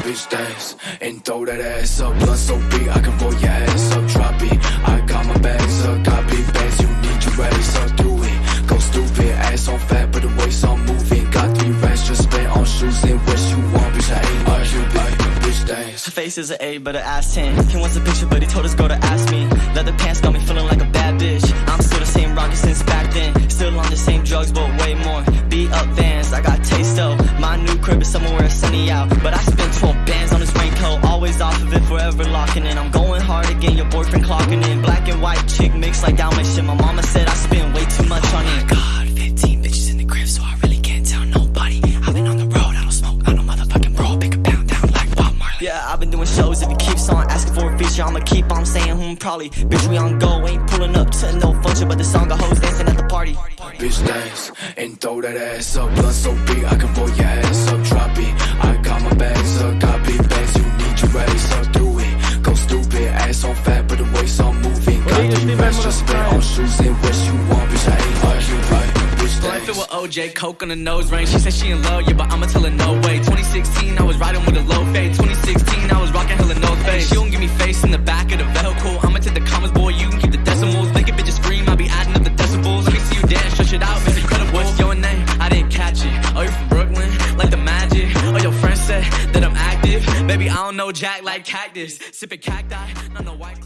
bitch dance and throw that ass up. Blood so big, I can roll your ass up. Drop it, I got my bags up. Big bags, you need your ass up. Do it, go stupid. Ass on fat, but the waist on moving. Got three racks, just spent on shoes and what you want, bitch. I ain't a Cupid, bitch dance. Her face is an A, but her ass 10. He wants a picture, but he told his girl to ask me. Leather pants got me feeling like a bad bitch. I'm still the same rocket since back then. Still on the same drugs, but way more. Beat up vans, I got taste though. My new crib is somewhere sunny out. But I spent 12 bands on this Off of it, forever locking in. I'm going hard again, your boyfriend clocking in. Black and white chick mix like Dalmatian. My mama said I spend way too much on it. God, 15 bitches in the crib, so I really can't tell nobody. I've been on the road, I don't smoke, I don't motherfucking roll. Pick a pound down like Bob Marley. Yeah, I've been doing shows. If he keeps on asking for a feature, I'ma keep on saying, hmm, probably. Bitch, we on go, ain't pulling up to no function, but the song got hoes dancing at the party. Bitch dance and throw that ass up. Blood so big, I can roll your ass up. OJ, coke on the nose ring. She said she in love, yeah, but I'ma tell her no way. 2016, I was riding with a low fade. 2016, I was rocking hella no face. She don't give me face in the back of the vehicle. I'ma take the commas, boy, you can keep the decimals. Make a bitch scream, I'll be adding up the decibels. Let me see you dance, stretch it out, it's incredible. What's your name? I didn't catch it. Oh, you're from Brooklyn, like the magic. Oh, your friend said that I'm active. Baby, I don't know Jack like cactus. Sipping cacti, not no white.